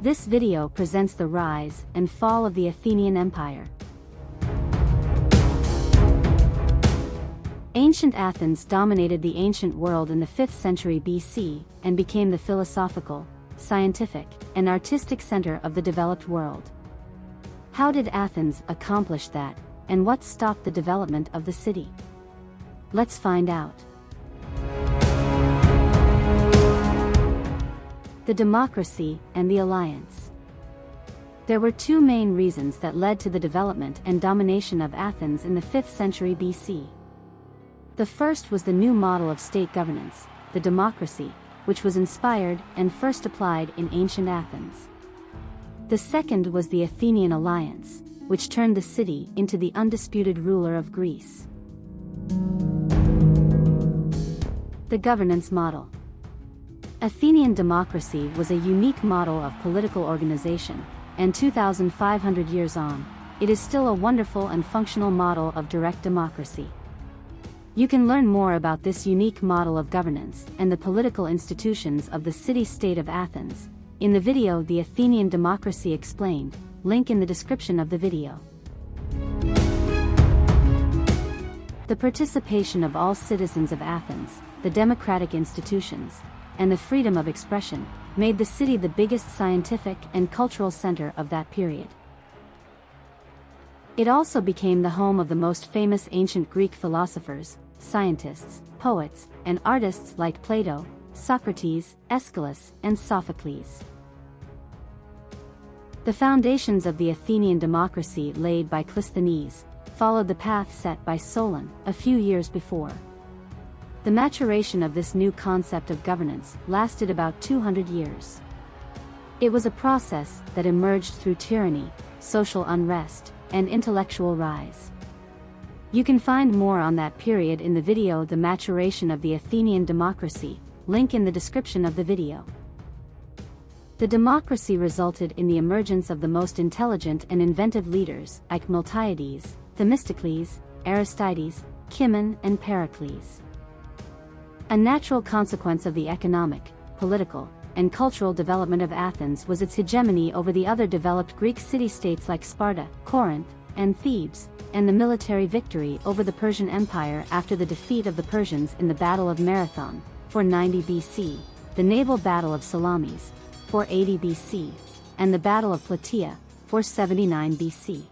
This video presents the rise and fall of the Athenian Empire. Ancient Athens dominated the ancient world in the 5th century BC and became the philosophical, scientific, and artistic center of the developed world. How did Athens accomplish that, and what stopped the development of the city? Let's find out. The democracy and the alliance. There were two main reasons that led to the development and domination of Athens in the 5th century BC. The first was the new model of state governance, the democracy, which was inspired and first applied in ancient Athens. The second was the Athenian alliance, which turned the city into the undisputed ruler of Greece. The governance model. Athenian democracy was a unique model of political organization, and 2,500 years on, it is still a wonderful and functional model of direct democracy. You can learn more about this unique model of governance and the political institutions of the city-state of Athens, in the video The Athenian Democracy Explained, link in the description of the video. The participation of all citizens of Athens, the democratic institutions, and the freedom of expression, made the city the biggest scientific and cultural center of that period. It also became the home of the most famous ancient Greek philosophers, scientists, poets, and artists like Plato, Socrates, Aeschylus, and Sophocles. The foundations of the Athenian democracy laid by Clisthenes followed the path set by Solon a few years before. The maturation of this new concept of governance lasted about 200 years. It was a process that emerged through tyranny, social unrest, and intellectual rise. You can find more on that period in the video The Maturation of the Athenian Democracy, link in the description of the video. The democracy resulted in the emergence of the most intelligent and inventive leaders like Miltiades, Themistocles, Aristides, Cimon, and Pericles. A natural consequence of the economic, political, and cultural development of Athens was its hegemony over the other developed Greek city-states like Sparta, Corinth, and Thebes, and the military victory over the Persian Empire after the defeat of the Persians in the Battle of Marathon, 490 BC, the naval Battle of Salamis, 480 BC, and the Battle of Plataea, 479 BC.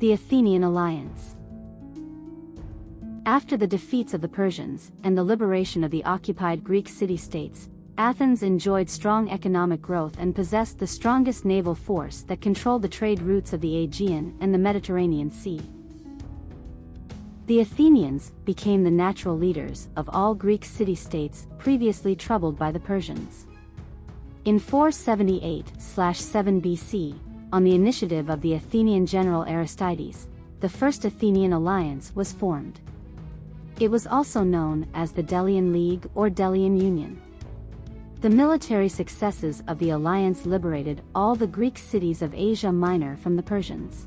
The Athenian Alliance After the defeats of the Persians and the liberation of the occupied Greek city-states, Athens enjoyed strong economic growth and possessed the strongest naval force that controlled the trade routes of the Aegean and the Mediterranean Sea. The Athenians became the natural leaders of all Greek city-states previously troubled by the Persians. In 478-7 BC, on the initiative of the Athenian general Aristides, the first Athenian alliance was formed. It was also known as the Delian League or Delian Union. The military successes of the alliance liberated all the Greek cities of Asia Minor from the Persians.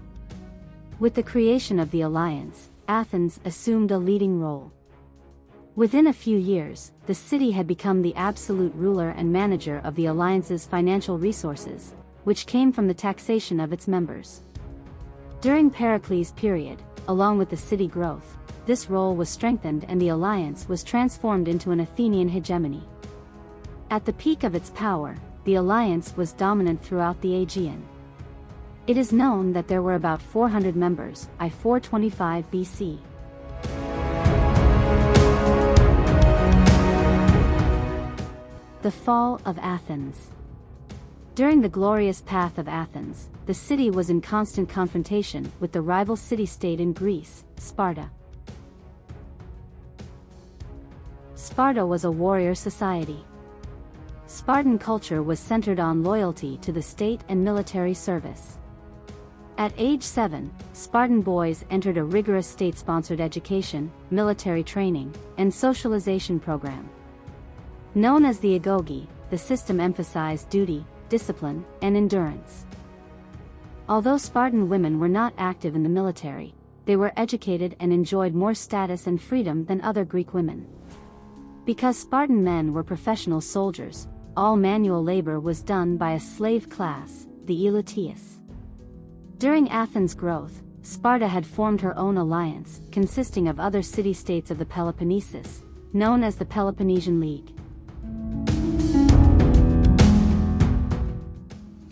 With the creation of the alliance, Athens assumed a leading role. Within a few years, the city had become the absolute ruler and manager of the alliance's financial resources, which came from the taxation of its members. During Pericles' period, along with the city growth, this role was strengthened and the alliance was transformed into an Athenian hegemony. At the peak of its power, the alliance was dominant throughout the Aegean. It is known that there were about 400 members, I 425 BC. The Fall of Athens During the glorious path of Athens, the city was in constant confrontation with the rival city-state in Greece, Sparta. Sparta was a warrior society. Spartan culture was centered on loyalty to the state and military service. At age 7, Spartan boys entered a rigorous state-sponsored education, military training, and socialization program. Known as the agoge, the system emphasized duty, discipline, and endurance. Although Spartan women were not active in the military, they were educated and enjoyed more status and freedom than other Greek women. Because Spartan men were professional soldiers, all manual labor was done by a slave class, the Elatius. During Athens' growth, Sparta had formed her own alliance, consisting of other city-states of the Peloponnesus, known as the Peloponnesian League.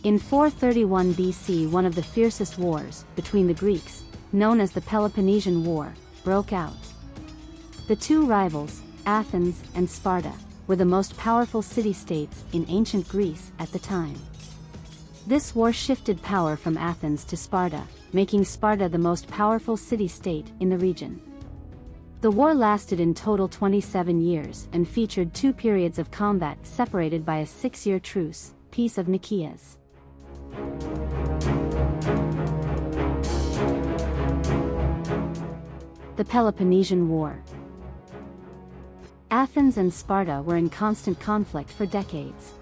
In 431 BC one of the fiercest wars, between the Greeks, known as the Peloponnesian War, broke out. The two rivals, Athens and Sparta, were the most powerful city-states in ancient Greece at the time. This war shifted power from Athens to Sparta, making Sparta the most powerful city-state in the region. The war lasted in total 27 years and featured two periods of combat separated by a six-year truce, Peace of Nicias. The Peloponnesian War Athens and Sparta were in constant conflict for decades.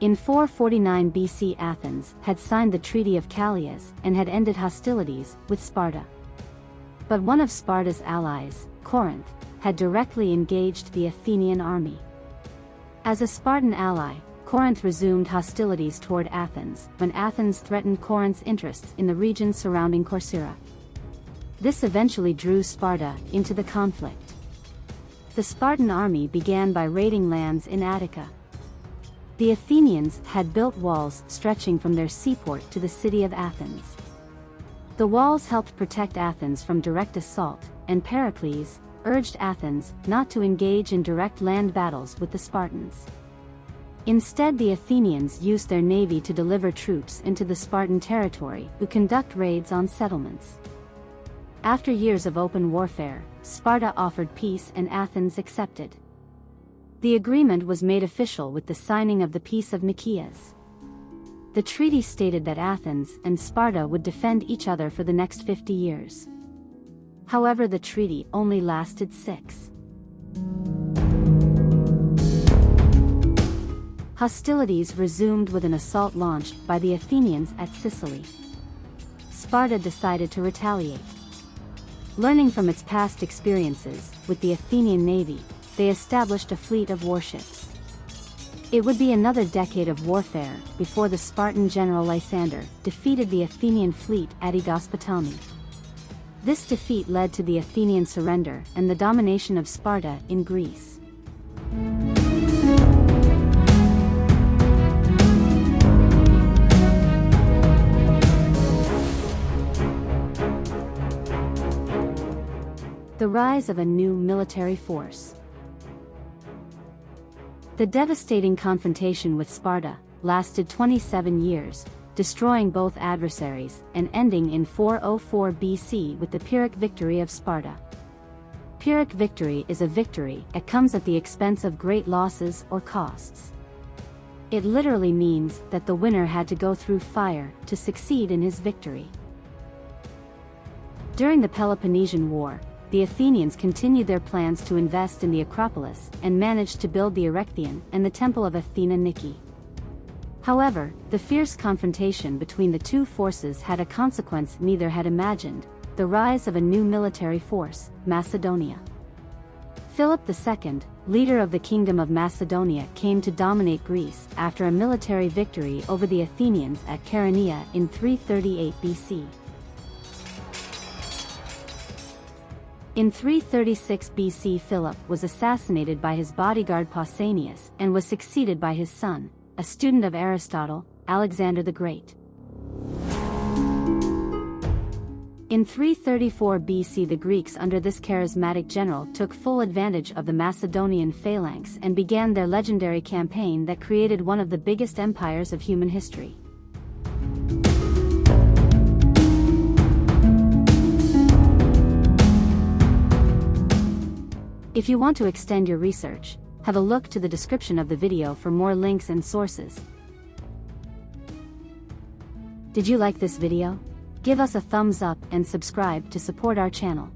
In 449 BC Athens had signed the Treaty of Callias and had ended hostilities with Sparta. But one of Sparta's allies, Corinth, had directly engaged the Athenian army. As a Spartan ally, Corinth resumed hostilities toward Athens when Athens threatened Corinth's interests in the region surrounding Corcyra. This eventually drew Sparta into the conflict. The Spartan army began by raiding lands in Attica. The Athenians had built walls stretching from their seaport to the city of Athens. The walls helped protect Athens from direct assault, and Pericles urged Athens not to engage in direct land battles with the Spartans. Instead the Athenians used their navy to deliver troops into the Spartan territory who conduct raids on settlements. After years of open warfare, Sparta offered peace and Athens accepted. The agreement was made official with the signing of the Peace of Nicias. The treaty stated that Athens and Sparta would defend each other for the next 50 years. However the treaty only lasted six. Hostilities resumed with an assault launched by the Athenians at Sicily. Sparta decided to retaliate. Learning from its past experiences with the Athenian navy, they established a fleet of warships. It would be another decade of warfare before the Spartan general Lysander defeated the Athenian fleet at Aegospotami. This defeat led to the Athenian surrender and the domination of Sparta in Greece. The rise of a new military force. The devastating confrontation with Sparta lasted 27 years, destroying both adversaries and ending in 404 BC with the Pyrrhic victory of Sparta. Pyrrhic victory is a victory that comes at the expense of great losses or costs. It literally means that the winner had to go through fire to succeed in his victory. During the Peloponnesian War, the Athenians continued their plans to invest in the Acropolis and managed to build the Erechtheion and the Temple of Athena Nike. However, the fierce confrontation between the two forces had a consequence neither had imagined, the rise of a new military force, Macedonia. Philip II, leader of the Kingdom of Macedonia came to dominate Greece after a military victory over the Athenians at Chaeronea in 338 BC. In 336 BC Philip was assassinated by his bodyguard Pausanias and was succeeded by his son, a student of Aristotle, Alexander the Great. In 334 BC the Greeks under this charismatic general took full advantage of the Macedonian phalanx and began their legendary campaign that created one of the biggest empires of human history. If you want to extend your research, have a look to the description of the video for more links and sources. Did you like this video? Give us a thumbs up and subscribe to support our channel.